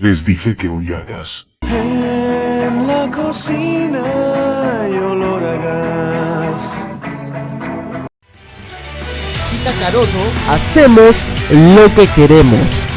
Les dije que hoy hagas. En la cocina hay olor a gas. Y Hacemos lo que queremos.